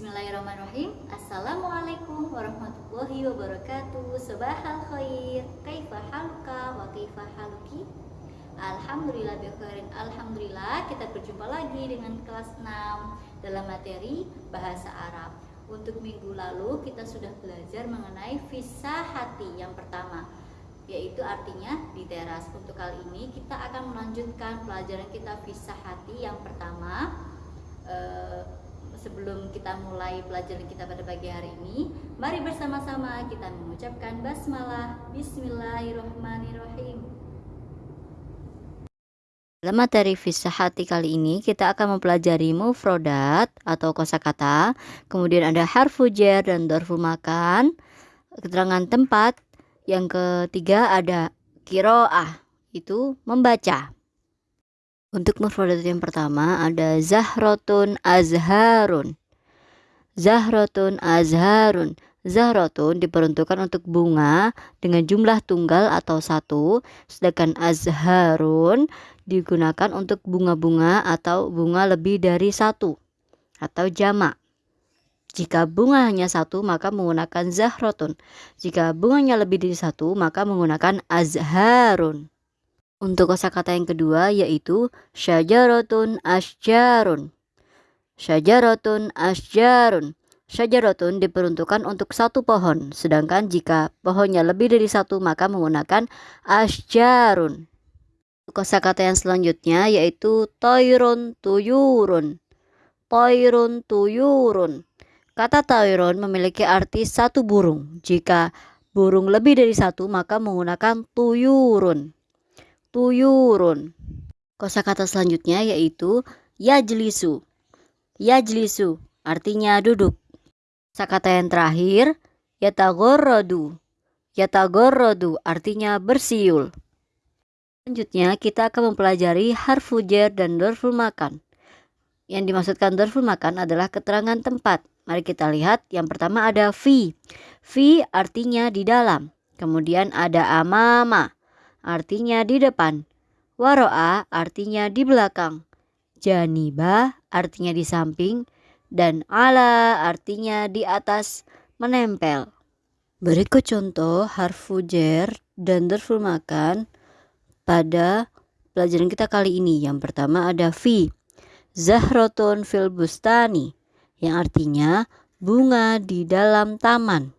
Bismillahirrahmanirrahim. Assalamualaikum warahmatullahi wabarakatuh. Sobahal khair. Kaifa haluka wa kaifa haluki? Alhamdulillah bikhairin Alhamdulillah kita berjumpa lagi dengan kelas 6 Dalam materi bahasa Arab. Untuk minggu lalu kita sudah belajar mengenai visa hati yang pertama yaitu artinya di teras. Untuk kali ini kita akan melanjutkan pelajaran kita visa hati yang pertama. Eh, sebelum kita mulai pelajaran kita pada pagi hari ini, mari bersama-sama kita mengucapkan basmalah. Bismillahirrahmanirrahim. Dalam materi hati kali ini kita akan mempelajari mufrodat atau kosakata, kemudian ada harfu jer dan dorfu makan, keterangan tempat, yang ketiga ada kiroah, itu membaca. Untuk mufradat yang pertama ada zahrotun azharun. Zahrotun azharun. Zahrotun diperuntukkan untuk bunga dengan jumlah tunggal atau satu, sedangkan azharun digunakan untuk bunga-bunga atau bunga lebih dari satu atau jamak. Jika bunga hanya satu, maka menggunakan zahrotun. Jika bunganya lebih dari satu, maka menggunakan azharun. Untuk kosakata yang kedua yaitu syajaratun asjarun. Syajaratun asjarun. Syajaratun diperuntukkan untuk satu pohon, sedangkan jika pohonnya lebih dari satu maka menggunakan asjarun. Kosakata yang selanjutnya yaitu toirun tuyurun. Toirun tuyurun. Kata toirun memiliki arti satu burung. Jika burung lebih dari satu maka menggunakan tuyurun tuyurun. Kosakata selanjutnya yaitu yajlisu. Yajlisu artinya duduk. Kosakata yang terakhir yatagorrodu. Yatagorrodu artinya bersiul. Selanjutnya kita akan mempelajari harfu jer dan dorful makan. Yang dimaksudkan dorful makan adalah keterangan tempat. Mari kita lihat. Yang pertama ada fi. Fi artinya di dalam. Kemudian ada amama artinya di depan. Waro'a artinya di belakang. Janiba artinya di samping. Dan ala artinya di atas menempel. Berikut contoh harfu jer dan makan pada pelajaran kita kali ini. Yang pertama ada fi. Zahrotun fil bustani. Yang artinya bunga di dalam taman.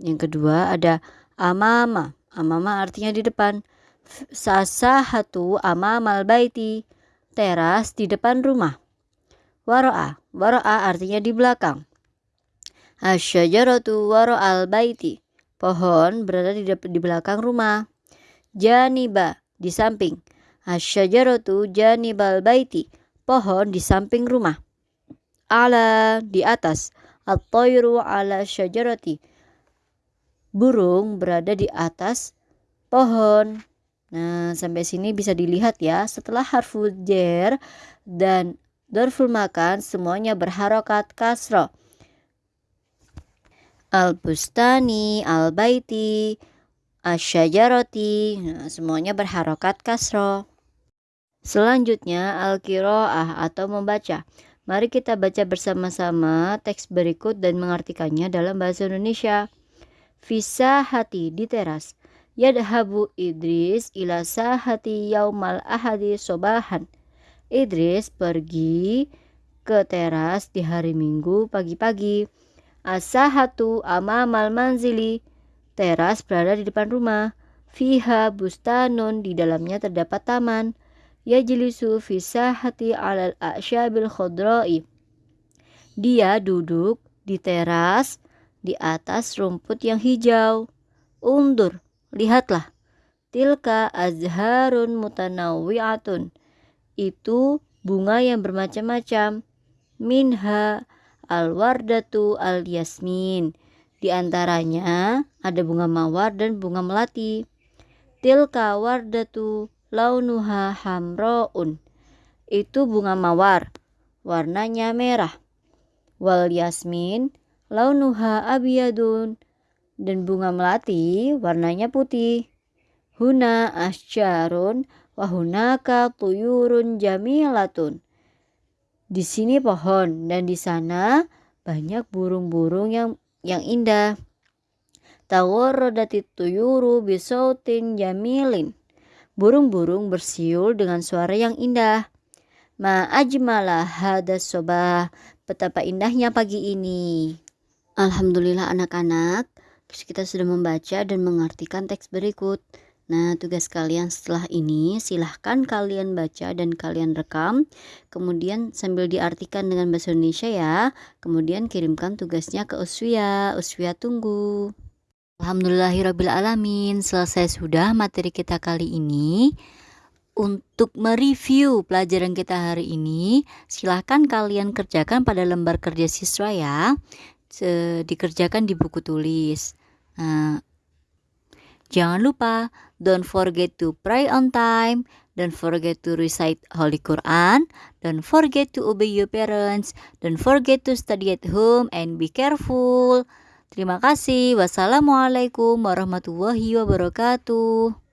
Yang kedua ada amama Amama artinya di depan. Sasahatu amamal baiti. Teras di depan rumah. Waro'a. Waro'a artinya di belakang. Asyajaratu waro'al baiti. Pohon berada di, di belakang rumah. Janiba di samping. Asyajaratu janibal baiti. Pohon di samping rumah. Ala di atas. At-tayru ala syajarati burung berada di atas pohon. Nah, sampai sini bisa dilihat ya, setelah harfu jer dan dorful makan semuanya berharokat kasro. Al-bustani, al-baiti, asyajaroti, nah, semuanya berharokat kasro. Selanjutnya al-kiroah atau membaca. Mari kita baca bersama-sama teks berikut dan mengartikannya dalam bahasa Indonesia. Visa hati di teras. Yadhabu Idris ila sahati yaumal ahadi sobahan. Idris pergi ke teras di hari Minggu pagi-pagi. Asahatu amamal manzili. Teras berada di depan rumah. Fiha bustanun di dalamnya terdapat taman. Yajlisu fisahati alal a'syabil khodroi. Dia duduk di teras di atas rumput yang hijau. Undur, lihatlah. Tilka azharun mutanawwi'atun. Itu bunga yang bermacam-macam. Minha al-wardatu al-yasmin. Di antaranya ada bunga mawar dan bunga melati. Tilka wardatu launuha hamroun. Itu bunga mawar, warnanya merah. Wal yasmin launuha abiyadun dan bunga melati warnanya putih. Huna asjarun wahunaka tuyurun jamilatun. Di sini pohon dan di sana banyak burung-burung yang yang indah. Tawarradati tuyuru bisautin jamilin. Burung-burung bersiul dengan suara yang indah. Ma ajmala hadas sobah. Betapa indahnya pagi ini. Alhamdulillah anak-anak, kita sudah membaca dan mengartikan teks berikut. Nah, tugas kalian setelah ini silahkan kalian baca dan kalian rekam, kemudian sambil diartikan dengan bahasa Indonesia ya. Kemudian kirimkan tugasnya ke Uswia. Uswia tunggu. Alhamdulillahirrabbilalamin, selesai sudah materi kita kali ini. Untuk mereview pelajaran kita hari ini, silahkan kalian kerjakan pada lembar kerja siswa ya. Dikerjakan di buku tulis. Nah, jangan lupa Don't forget to pray on time. Don't forget to recite Holy Quran. Don't forget to obey your parents. Don't forget to study at home and be careful. Terima kasih. Wassalamualaikum warahmatullahi wabarakatuh.